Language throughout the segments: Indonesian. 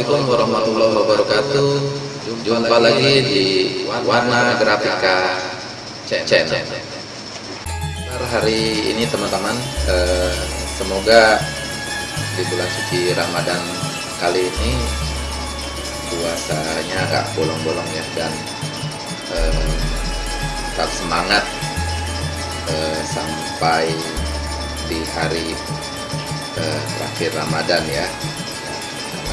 Assalamualaikum warahmatullahi wabarakatuh. Jumpa lagi di Warna Grafika Channel. Hari ini teman-teman, eh, semoga di bulan suci Ramadan kali ini puasanya nggak bolong-bolong ya dan eh, tetap semangat eh, sampai di hari terakhir Ramadan ya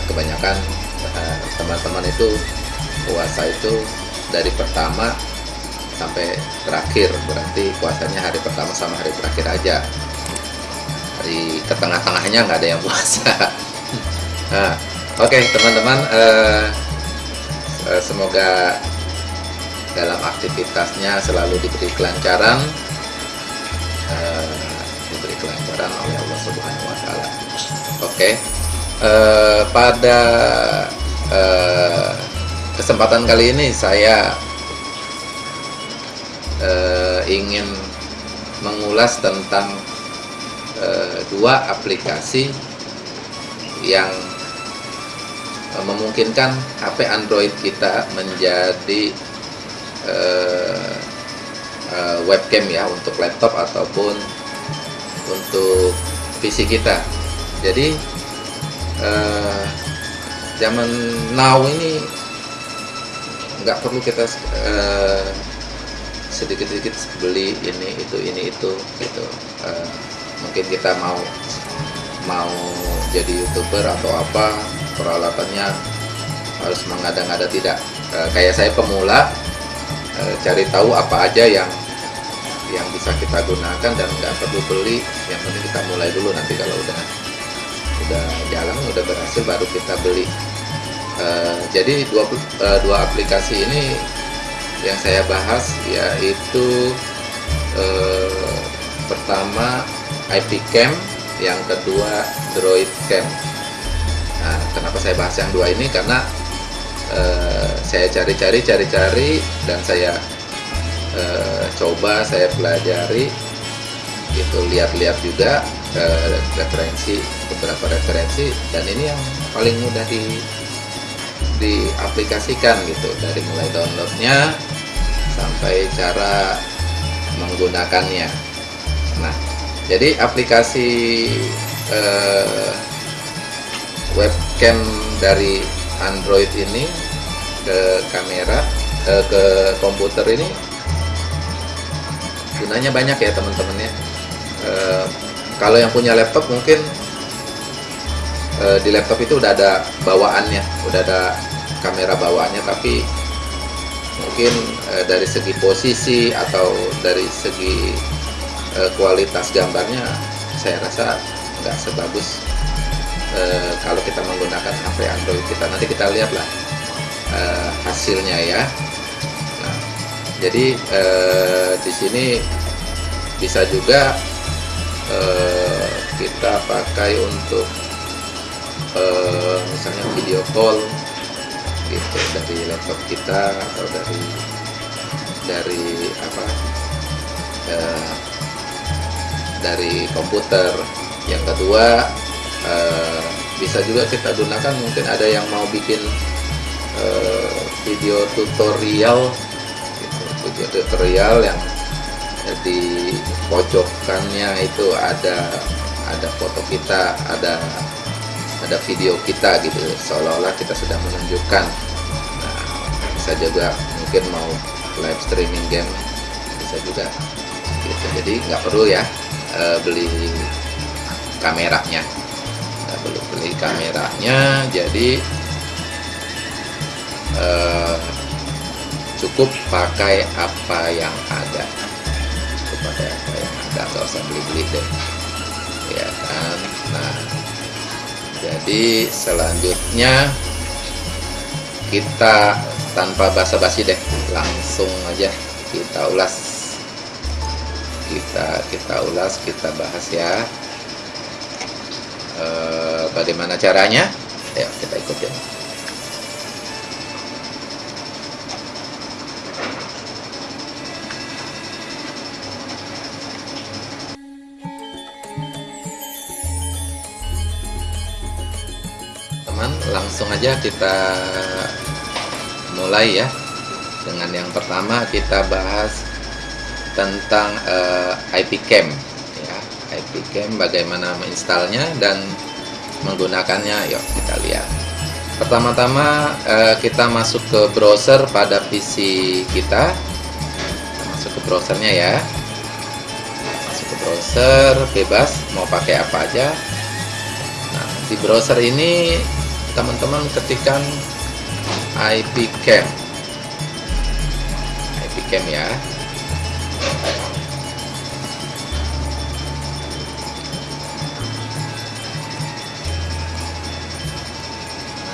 kebanyakan eh, teman-teman itu puasa itu dari pertama sampai terakhir. Berarti puasanya hari pertama sama hari terakhir aja. Hari ke tengah-tengahnya nggak ada yang puasa. Nah oke okay, teman-teman eh, eh, semoga dalam aktivitasnya selalu diberi kelancaran. Eh, diberi kelancaran oleh Allah Subhanahu Wa Taala. Oke. okay. Eh, pada eh, kesempatan kali ini saya uh, ingin mengulas tentang uh, dua aplikasi yang uh, memungkinkan HP Android kita menjadi uh, uh, webcam ya untuk laptop ataupun untuk PC kita. Jadi uh, zaman now ini nggak perlu kita uh, sedikit-sedikit beli ini itu ini itu gitu. Uh, mungkin kita mau mau jadi youtuber atau apa peralatannya harus mengada-ngada tidak. Uh, kayak saya pemula uh, cari tahu apa aja yang yang bisa kita gunakan dan nggak perlu beli. Yang penting kita mulai dulu nanti kalau udah udah jalan udah berhasil baru kita beli uh, jadi dua uh, dua aplikasi ini yang saya bahas yaitu eh, pertama IP Cam, yang kedua Droid Cam. Nah, kenapa saya bahas yang dua ini? Karena eh, saya cari-cari, cari-cari dan saya eh, coba, saya pelajari, gitu, lihat-lihat juga eh, referensi beberapa referensi dan ini yang paling mudah di diaplikasikan gitu. Dari mulai downloadnya sampai cara menggunakannya. Nah jadi aplikasi eh, webcam dari Android ini ke kamera eh, ke komputer ini gunanya banyak ya teman-teman ya eh, kalau yang punya laptop mungkin di laptop itu udah ada bawaannya, udah ada kamera bawaannya, tapi mungkin e, dari segi posisi atau dari segi e, kualitas gambarnya, saya rasa nggak sebagus e, kalau kita menggunakan HP Android kita. Nanti kita lihatlah e, hasilnya ya. Nah, jadi e, di sini bisa juga e, kita pakai untuk uh, misalnya video call gitu dari laptop kita atau dari dari apa? Uh, dari komputer. Yang kedua uh, bisa juga kita gunakan mungkin ada yang mau bikin uh, video tutorial gitu, video tutorial yang di pojokannya itu ada ada foto kita ada ada video kita gitu. Seolah-olah kita sedang menunjukkan. Nah, bisa juga mungkin mau live streaming game bisa juga gitu. Jadi nggak perlu ya e, beli kameranya. Nggak perlu beli kameranya jadi e, cukup pakai apa yang ada nggak usah beli-beli deh. Ya kan? Nah jadi selanjutnya kita tanpa basa-basi deh langsung aja kita ulas. Kita kita ulas kita bahas ya. E, bagaimana caranya? Ayo kita ikutin langsung aja kita mulai ya. Dengan yang pertama kita bahas tentang uh, IP Cam ya. IP Cam bagaimana menginstalnya dan menggunakannya. Yuk kita lihat. Pertama-tama uh, kita masuk ke browser pada PC kita masuk ke browsernya ya. Masuk ke browser bebas. Mau pakai apa aja. Nah di browser ini teman-teman ketikkan IP Cam. IP Cam ya.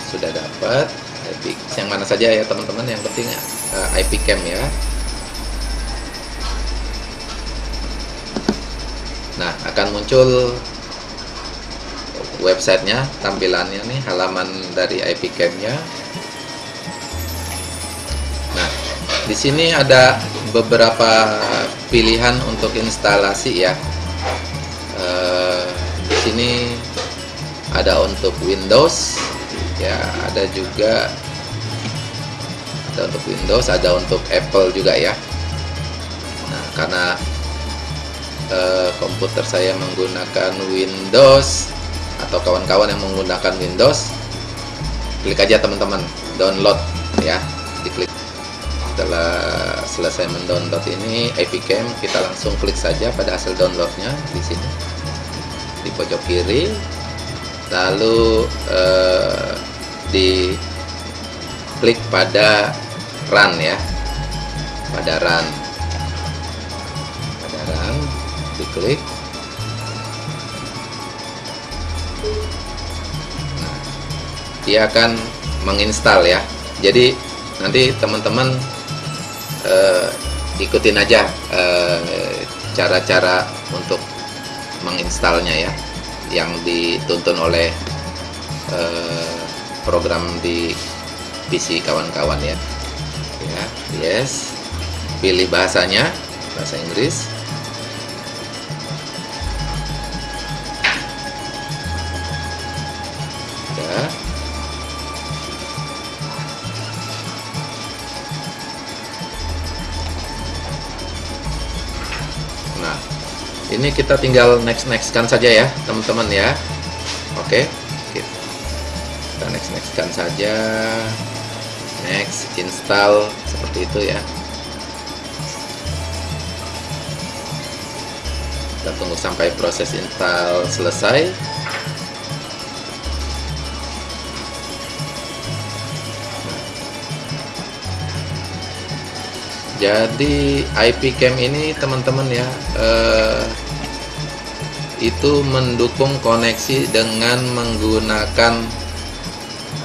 Sudah dapat IP yang mana saja ya teman-teman yang penting eh, IP cam ya. Nah akan muncul websitenya tampilannya nih halaman dari IP cam nya nah di sini ada beberapa pilihan untuk instalasi ya. Uh, di sini ada untuk Windows ya ada juga ada untuk Windows ada untuk Apple juga ya. Nah karena eh, komputer saya menggunakan Windows atau kawan-kawan yang menggunakan Windows klik aja teman-teman. Download ya. Diklik. Setelah selesai mendownload ini Epicam kita langsung klik saja pada hasil downloadnya di sini. Di pojok kiri. Lalu eh, di klik pada run ya. Pada run. Pada run diklik dia akan menginstal ya. Jadi nanti teman-teman uh, ikutin aja eh, cara-cara uh, untuk menginstalnya ya yang dituntun oleh uh, program di PC kawan-kawan ya. Ya yes. Pilih bahasanya bahasa Inggris ini kita tinggal next next kan saja ya teman-teman ya. Oke kita next nextkan saja. Next install seperti itu ya. Kita tunggu sampai proses install selesai. Jadi IP cam ini teman-teman ya eh, itu mendukung koneksi dengan menggunakan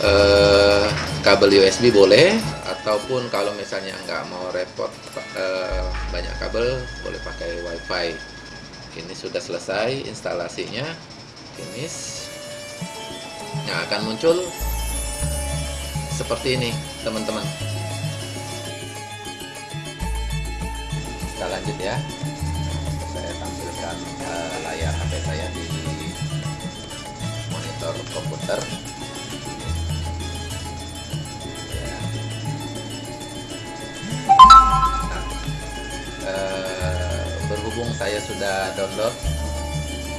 eh, kabel USB boleh ataupun kalau misalnya nggak mau repot eh, banyak kabel boleh pakai WiFi. Ini sudah selesai instalasinya finish. Yang akan muncul seperti ini teman-teman. Kita lanjut ya layar HP saya di monitor komputer. Berhubung saya sudah download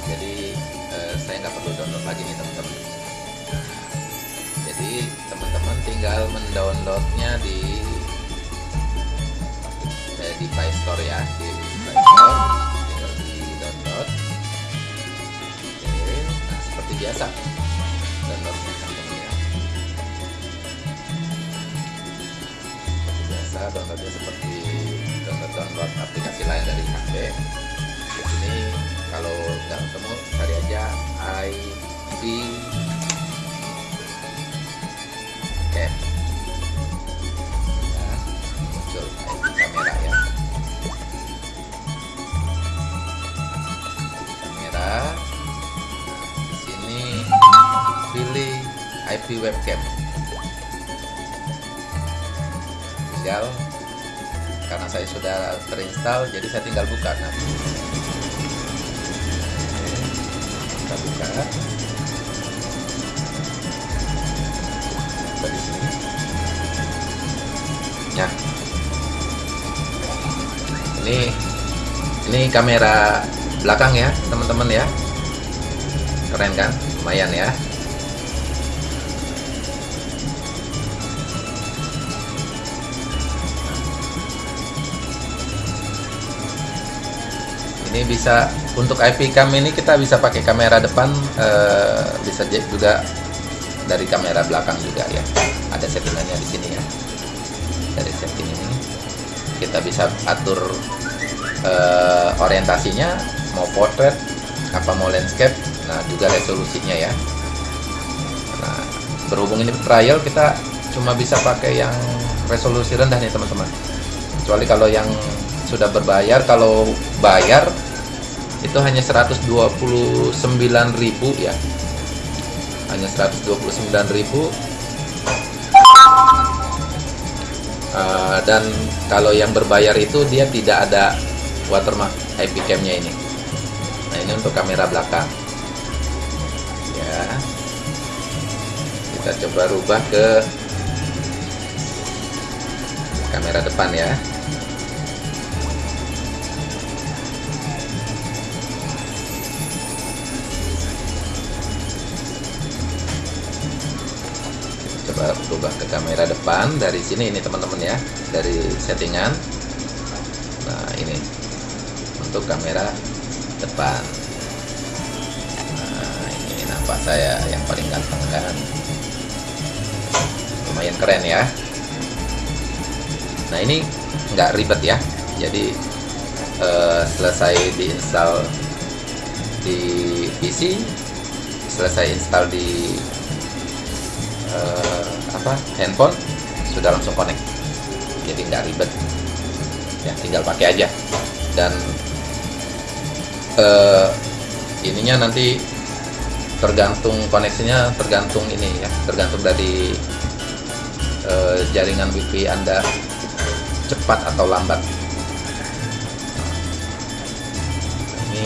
jadi eh, saya nggak perlu download lagi nih teman-teman. Jadi teman-teman tinggal mendownloadnya di eh, di Play Store ya di Play Store biasa. Downloadnya teman-teman ya seperti biasa downloadnya seperti download aplikasi lain dari HP di sini kalau nggak ketemu cari aja IP cam IP webcam. Tinggal karena saya sudah terinstall jadi saya tinggal buka. Nah. kita buka. Di sini. Ya. Ini ini kamera belakang ya teman-teman ya. Keren kan? Lumayan ya ini bisa untuk IP cam ini kita bisa pakai kamera depan eh, bisa juga dari kamera belakang juga ya. Ada settingannya di sini ya. Dari setting ini. Kita bisa atur eh, orientasinya mau portrait apa mau landscape. Nah juga resolusinya ya. Nah berhubung ini trial kita cuma bisa pakai yang resolusi rendah nih teman-teman. Kecuali kalau yang sudah berbayar kalau bayar itu hanya 129.000 ya. Hanya 129.000 uh, dan kalau yang berbayar itu dia tidak ada watermark IP cam nya ini. Nah ini untuk kamera belakang. Ya. Kita coba rubah ke kamera depan ya berubah ke kamera depan. Dari sini ini teman-teman ya dari settingan. Nah ini untuk kamera depan. Nah ini nampak saya yang paling ganteng kan? Lumayan keren ya. Nah ini nggak ribet ya. Jadi eh, selesai diinstal di PC selesai install di uh, apa? Handphone sudah langsung connect. Jadi nggak ribet. Ya tinggal pakai aja. Dan uh, ininya nanti tergantung koneksinya tergantung ini ya tergantung dari uh, jaringan wifi anda cepat atau lambat. Ini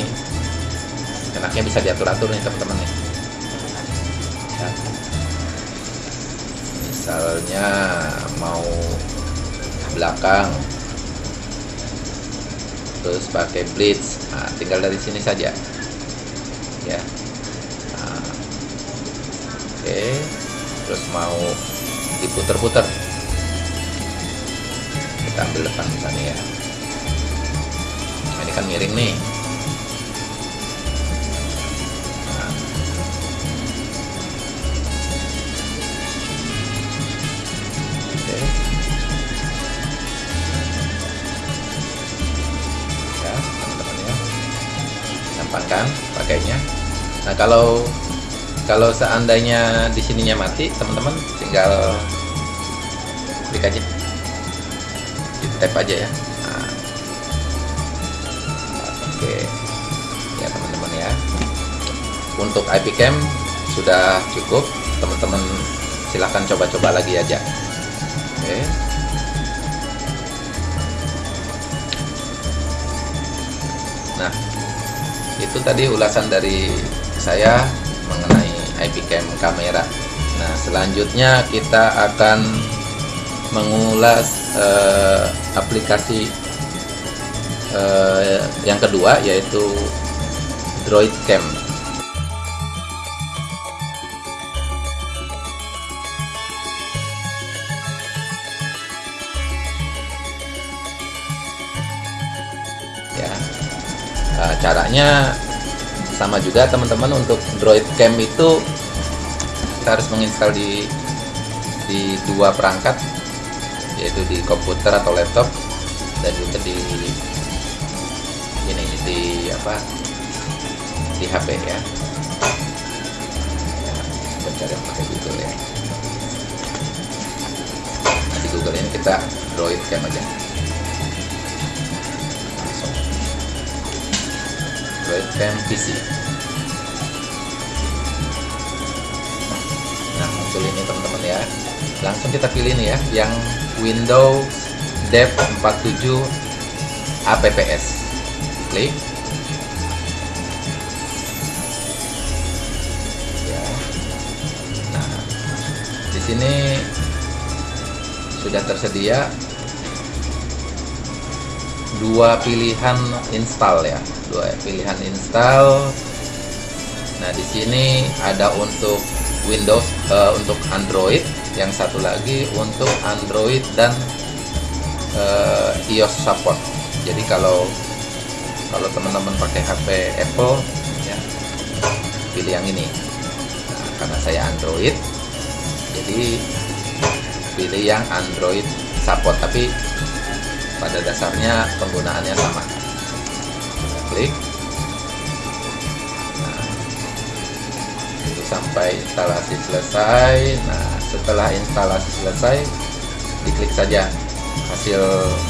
enaknya bisa diatur-atur nih teman-teman misalnya mau belakang. Terus pakai blitz. Nah, tinggal dari sini saja. Ya. Nah, oke. Terus mau diputer-puter. Kita ambil depan misalnya ya. Nah, ini kan miring nih kan pakainya. Nah kalau kalau seandainya di sininya mati teman-teman tinggal klik aja di tap aja ya. Nah. oke. Ya teman-teman ya. Untuk IP cam sudah cukup. Teman-teman silahkan coba-coba lagi aja. Oke itu tadi ulasan dari saya mengenai IP cam kamera. Nah selanjutnya kita akan mengulas uh, aplikasi uh, yang kedua yaitu Droid Cam. Ya uh, caranya sama juga teman-teman untuk Droid Cam itu kita harus menginstal di di dua perangkat yaitu di komputer atau laptop dan juga di ini di apa? Di HP ya. Mencari yang pakai Google ya. Nah, di Google ini kita Droid Cam aja. Android Cam PC muncul ini teman-teman ya. Langsung kita pilih nih ya yang Windows Dev 47 APPS klik. Ya. Nah di sini sudah tersedia dua pilihan install ya dua pilihan install. Nah di sini ada untuk Windows uh, untuk Android. Yang satu lagi untuk Android dan uh, iOS support. Jadi kalau kalau teman-teman pakai HP Apple ya pilih yang ini. Nah, karena saya Android jadi pilih yang Android support. Tapi pada dasarnya penggunaannya sama. Klik sampai instalasi selesai. Nah setelah instalasi selesai diklik saja hasil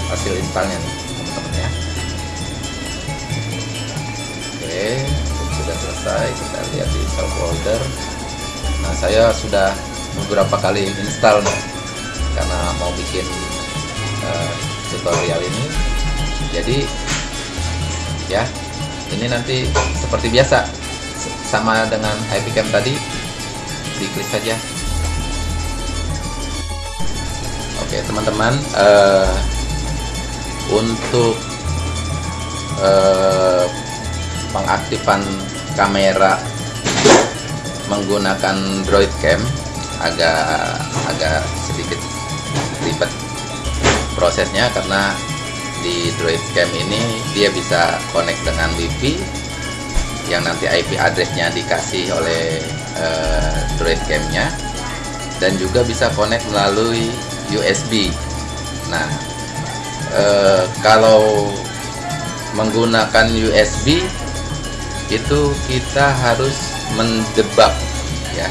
hasil installnya nih teman-teman ya. Oke sudah selesai kita lihat di install folder. Nah saya sudah beberapa kali install nih karena mau bikin uh, tutorial ini. Jadi ya ini nanti seperti biasa sama dengan IP Cam tadi. Diklik saja. Oke teman-teman uh, untuk uh, pengaktifan kamera menggunakan Droid Cam agak agak sedikit ribet prosesnya karena di Droid Cam ini dia bisa connect dengan WiFi yang nanti IP addressnya dikasih oleh uh, Droid Cam-nya dan juga bisa connect melalui USB. Nah, uh, kalau menggunakan USB itu kita harus mendebak ya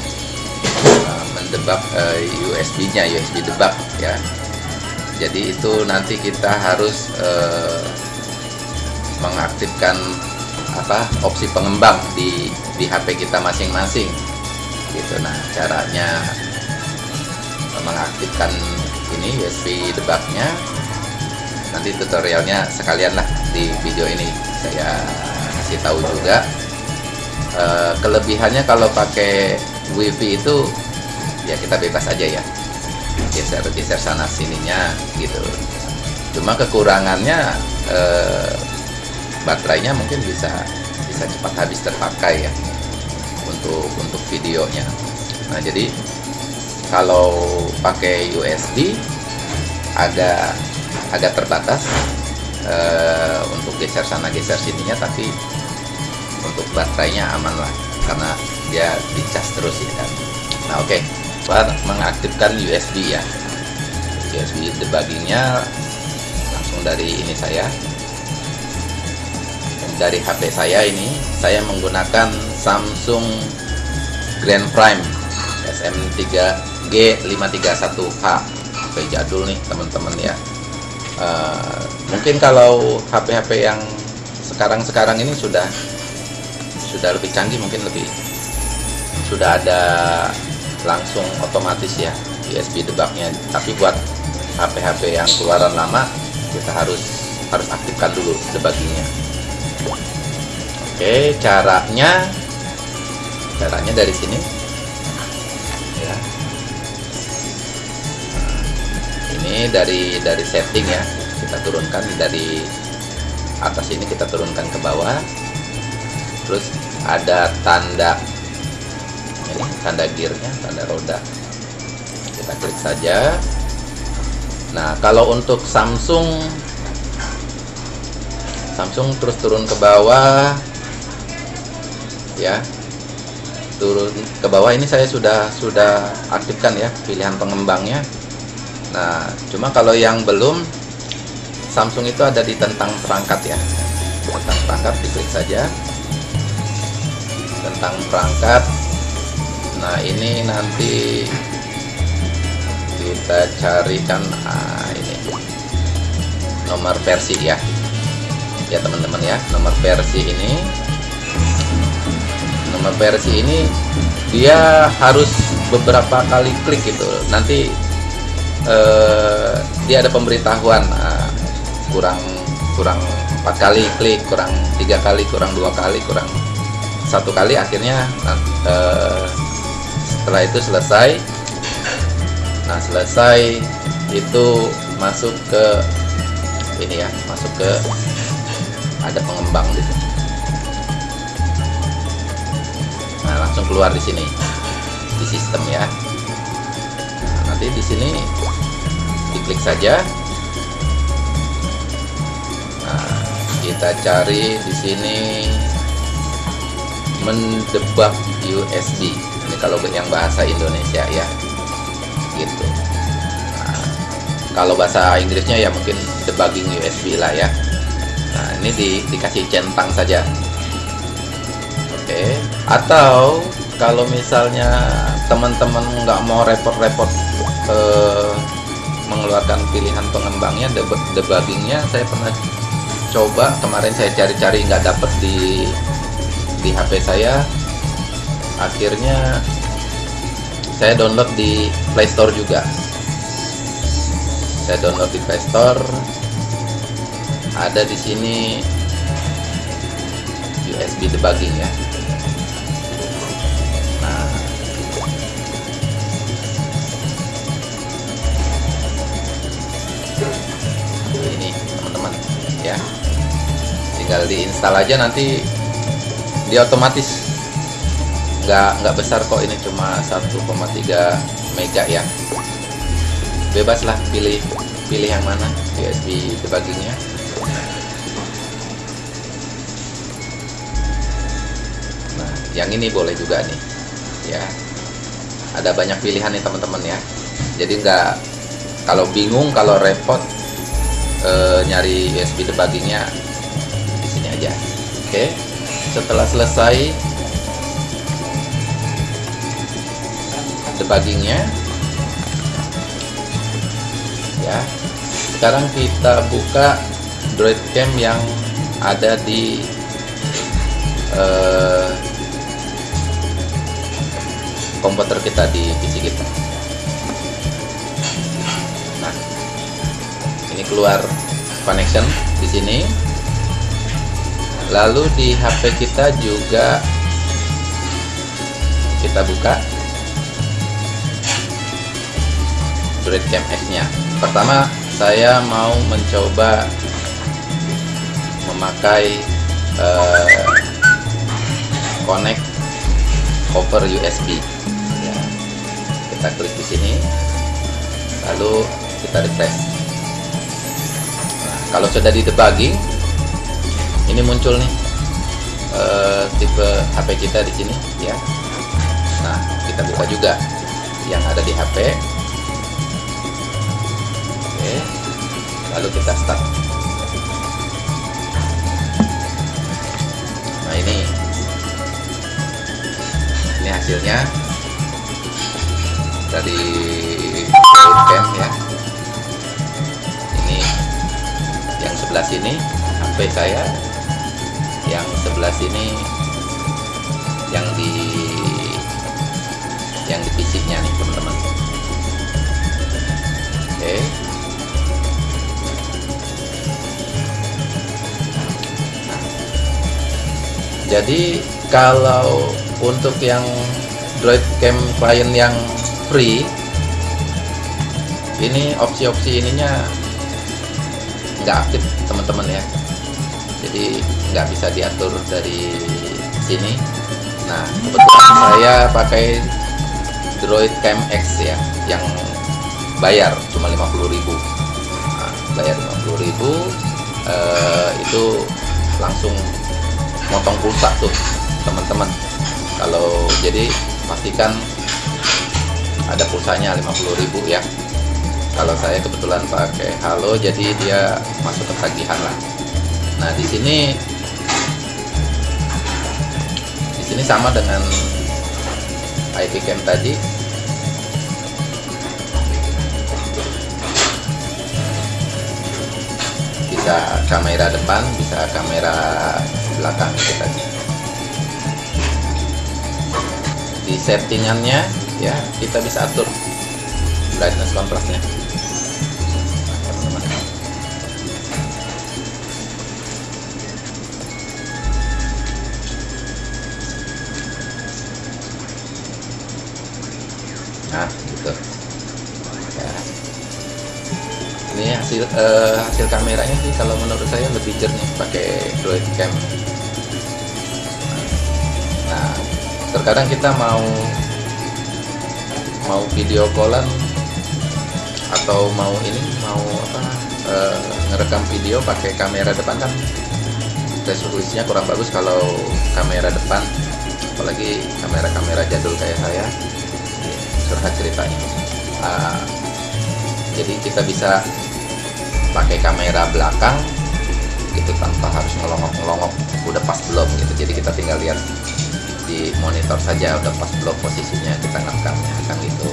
debug uh, USB-nya, USB debug ya. Jadi itu nanti kita harus uh, mengaktifkan apa opsi pengembang di di HP kita masing-masing. Gitu. Nah, caranya mengaktifkan ini USB debugnya. Nanti tutorialnya sekalian lah di video ini. Saya kasih tahu juga. Uh, kelebihannya kalau pakai WiFi itu ya kita bebas aja ya. Geser geser sana sininya gitu. Cuma kekurangannya eh, baterainya mungkin bisa bisa cepat habis terpakai ya untuk untuk videonya. Nah jadi kalau pakai USB agak agak terbatas eh, untuk geser sana geser sininya tapi untuk baterainya aman lah karena dia dicas terus ya kan. Nah oke okay mengaktifkan USB ya. USB debuggingnya langsung dari ini saya dari HP saya ini saya menggunakan Samsung Grand Prime SM3G531H HP jadul nih teman-teman ya. Uh, mungkin kalau HP-HP yang sekarang-sekarang ini sudah sudah lebih canggih mungkin lebih sudah ada langsung otomatis ya USB debugnya tapi buat HP-HP yang keluaran lama kita harus harus aktifkan dulu debuggingnya oke caranya. Caranya dari sini. Ya. Ini dari dari setting ya. Kita turunkan dari atas ini kita turunkan ke bawah. Terus ada tanda ini tanda gearnya tanda roda. Kita klik saja. Nah kalau untuk Samsung Samsung terus turun ke bawah ya. Turun ke bawah ini saya sudah sudah aktifkan ya pilihan pengembangnya. Nah cuma kalau yang belum Samsung itu ada di tentang perangkat ya. Tentang perangkat diklik saja. Tentang perangkat. Nah ini nanti kita carikan ah, ini. Nomor versi ya. Ya teman-teman ya nomor versi ini versi ini dia harus beberapa kali klik gitu. Nanti eh, dia ada pemberitahuan nah, kurang kurang empat kali klik kurang tiga kali kurang dua kali kurang satu kali akhirnya eh, setelah itu selesai. Nah selesai itu masuk ke ini ya masuk ke ada pengembang di sini langsung keluar di sini di sistem ya. Nah, nanti di sini diklik saja. Nah kita cari di sini mendebak USB ini kalau yang bahasa Indonesia ya gitu. Nah, kalau bahasa Inggrisnya ya mungkin debugging USB lah ya. Nah ini di, dikasih centang saja oke. Atau kalau misalnya teman-teman nggak mau repot-repot eh, mengeluarkan pilihan pengembangnya debuggingnya saya pernah coba. Kemarin saya cari-cari nggak dapet di di HP saya. Akhirnya saya download di Play Store juga. Saya download di Play Store. Ada di sini USB debugging ya tinggal diinstal aja nanti dia otomatis. Nggak nggak besar kok ini cuma 1,3 mega ya. Bebas lah pilih pilih yang mana USB debuggingnya. Nah yang ini boleh juga nih ya. Ada banyak pilihan nih teman-teman ya. Jadi nggak kalau bingung kalau repot e, nyari USB debuggingnya oke setelah selesai debuggingnya ya sekarang kita buka Droid Cam yang ada di uh, komputer kita di PC kita. Nah ini keluar connection di sini lalu di HP kita juga. Kita buka. Cam X nya. Pertama saya mau mencoba memakai uh, connect over USB ya. kita klik di sini. Lalu kita refresh. Nah, kalau sudah di debugging ini muncul nih uh, tipe HP kita di sini ya nah kita buka juga yang ada di HP Oke. Lalu kita start. Nah, ini. Ini hasilnya dari cam ya. Ini yang sebelah sini HP saya. Yang sebelah sini yang di yang di PC-nya nih, teman-teman. Oke. Jadi kalau untuk yang Droid Cam client yang free ini opsi-opsi ininya nggak aktif teman-teman ya jadi nggak bisa diatur dari sini. Nah kebetulan saya pakai Droid Cam X ya yang bayar cuma 50.000 nah, bayar 50.000 eh, itu langsung motong pulsa tuh teman-teman. Kalau jadi pastikan ada pulsanya 50.000 ya. Kalau saya kebetulan pakai halo jadi dia masuk ke tagihan lah. Nah di sini di sini sama dengan IP cam tadi. Bisa kamera depan bisa kamera belakang kita di settingannya ya kita bisa atur brightness kontrasnya hasil uh, hasil kameranya sih kalau menurut saya lebih jernih pakai Droid Cam. Nah terkadang kita mau mau video callan atau mau ini mau apa uh, ngerekam video pakai kamera depan kan? Resolusinya kurang bagus kalau kamera depan apalagi kamera-kamera jadul kayak saya. Curhat ceritanya. Uh, jadi kita bisa pakai kamera belakang gitu tanpa harus ngelongok-ngelongok. Udah pas belum gitu. Jadi kita tinggal lihat di monitor saja udah pas belum posisinya kita ngerekamnya kan gitu.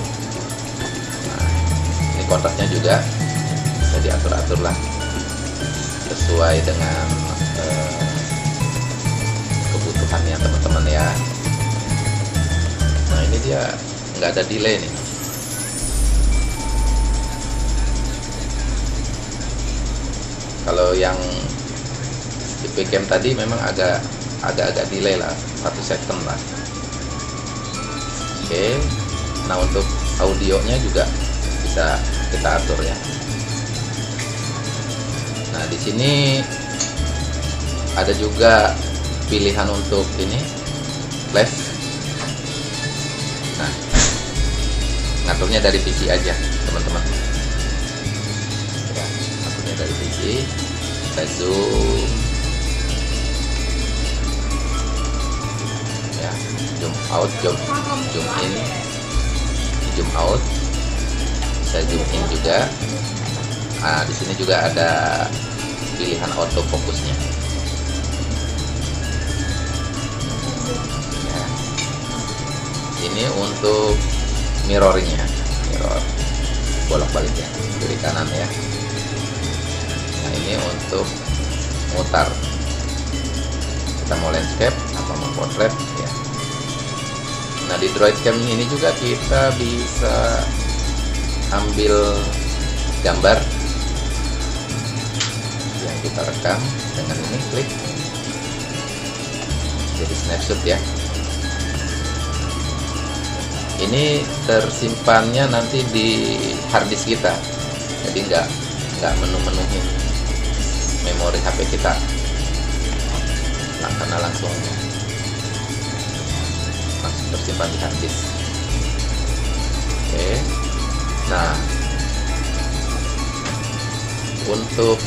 Nah ini kontrasnya juga bisa diatur-atur lah. Sesuai dengan eh, kebutuhannya teman-teman ya. Nah ini dia nggak ada delay nih kalau yang IP cam tadi memang agak agak-agak delay lah satu second lah. Oke nah untuk audionya juga bisa kita atur ya. Nah di sini ada juga pilihan untuk ini flash nah ngaturnya dari PC aja teman-teman sini kita zoom ya zoom out zoom zoom in. Zoom out. Bisa zoom in juga. Nah di sini juga ada pilihan auto fokusnya. Ya. ini untuk mirroringnya. Mirror. Bolak balik ya kiri kanan ya ini untuk mutar. Kita mau landscape atau mau portrait ya. Nah di droid cam ini juga kita bisa ambil gambar yang kita rekam dengan ini klik. Jadi snapshot ya. Ini tersimpannya nanti di harddisk kita. Jadi nggak nggak menu-menuhin memori HP kita. Nah, karena langsung. Langsung tersimpan di harddisk oke. Nah. Untuk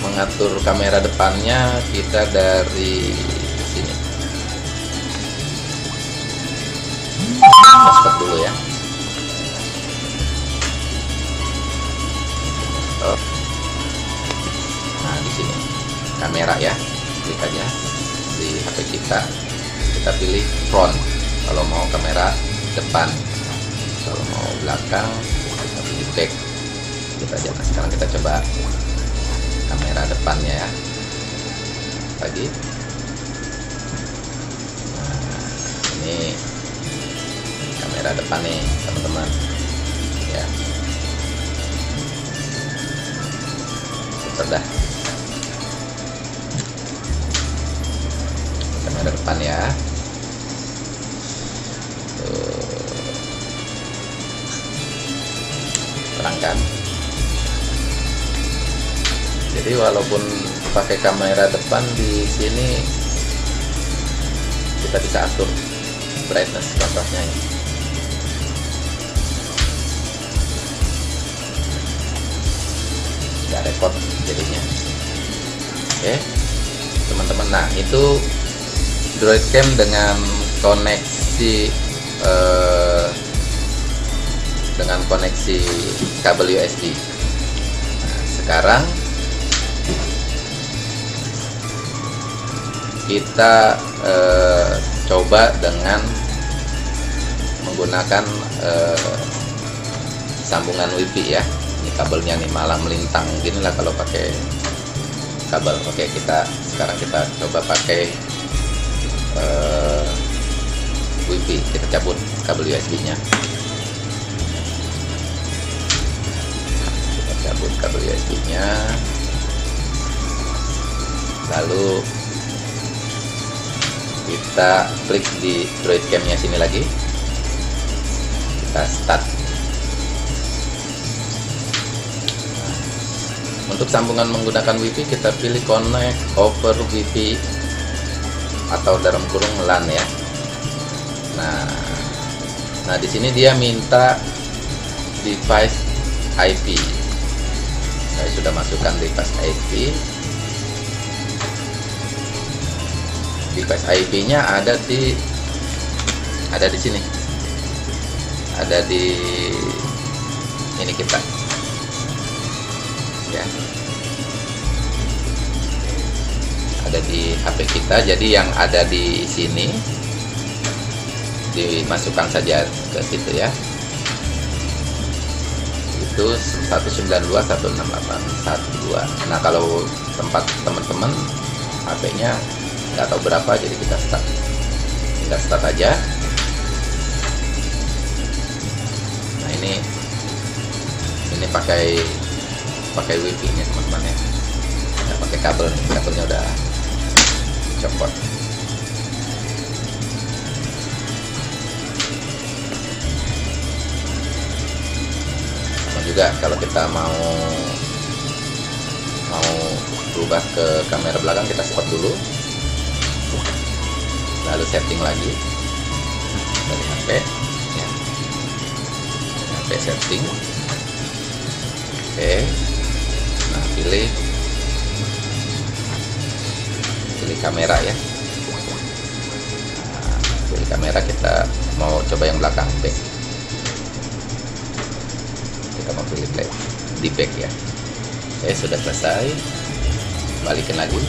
mengatur kamera depannya kita dari sini. Masker dulu ya kamera ya klik aja di HP kita. Kita pilih front. Kalau mau kamera depan. Kalau mau belakang kita pilih back. Kita aja nah sekarang kita coba kamera depannya ya. Lagi. Nah, ini kamera depan nih teman-teman. Ya. Sudah kamera depan ya. Terangkan. Jadi walaupun pakai kamera depan di sini kita bisa atur brightness kontrasnya ya. nggak repot jadinya. Oke teman-teman. Nah itu Droid Cam dengan koneksi eh, dengan koneksi kabel USB. Nah, sekarang kita eh, coba dengan menggunakan eh, sambungan WiFi ya. Ini kabelnya nih malah melintang gini lah kalau pakai kabel. Oke, kita sekarang kita coba pakai wifi kita cabut kabel USB nya kita cabut kabel USB nya lalu kita klik di droid cam nya sini lagi. Kita start. Untuk sambungan menggunakan WiFi kita pilih connect over WiFi atau dalam kurung LAN ya nah nah di sini dia minta device IP saya sudah masukkan device IP device IP nya ada di ada di sini. Ada di ini kita. Ya. Ada di HP kita. Jadi yang ada di sini dimasukkan saja ke situ ya. Itu 192.168.12 nah kalau tempat teman-teman HP-nya nggak tahu berapa jadi kita start. Kita start aja. Nah ini ini pakai pakai wifi nya teman-teman ya. Nggak pakai kabel nih kabelnya udah copot juga kalau kita mau mau berubah ke kamera belakang kita spot dulu. Lalu setting lagi. Dari HP ya. HP setting. Oke. Nah pilih. Pilih kamera ya. Nah, pilih kamera kita mau coba yang belakang back pilih back di back ya. Oke sudah selesai. Balikin lagi.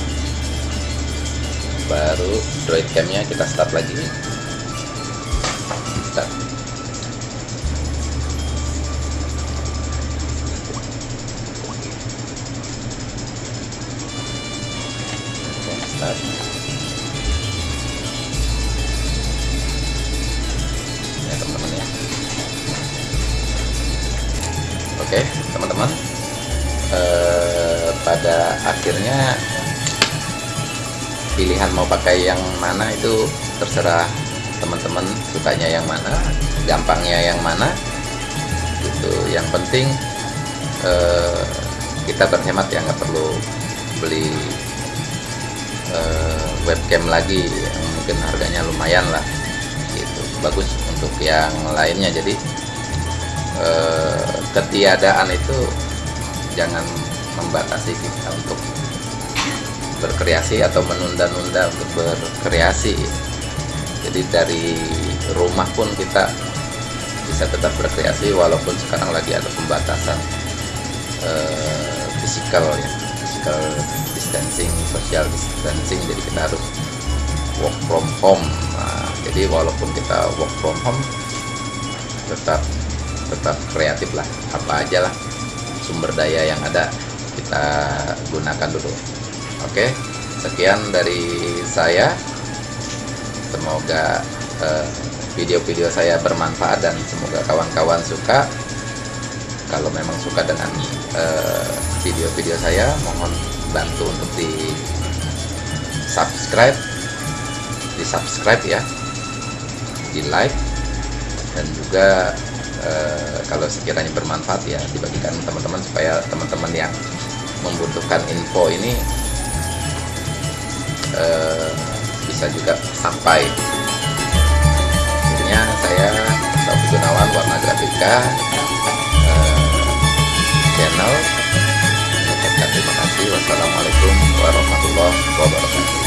Baru droid camnya kita start lagi pakai yang mana itu terserah teman-teman sukanya yang mana gampangnya yang mana. Itu yang penting eh, kita berhemat ya nggak perlu beli eh, webcam lagi yang mungkin harganya lumayan lah gitu. Bagus untuk yang lainnya. Jadi eh, ketiadaan itu jangan membatasi kita untuk berkreasi atau menunda-nunda untuk berkreasi. Jadi dari rumah pun kita bisa tetap berkreasi walaupun sekarang lagi ada pembatasan uh, fisikal ya physical distancing social distancing. Jadi kita harus work from home. Nah, jadi walaupun kita work from home tetap tetap kreatif lah. Apa aja lah sumber daya yang ada kita gunakan dulu Oke, sekian dari saya. Semoga video-video uh, saya bermanfaat dan semoga kawan-kawan suka. Kalau memang suka dengan video-video uh, saya, mohon bantu untuk di subscribe, di subscribe ya, di like, dan juga uh, kalau sekiranya bermanfaat ya dibagikan teman-teman supaya teman-teman yang membutuhkan info ini uh, bisa juga sampai. Akhirnya saya Taufik Gunawan Warna Grafika uh, channel. Terima kasih. Wassalamualaikum warahmatullahi wabarakatuh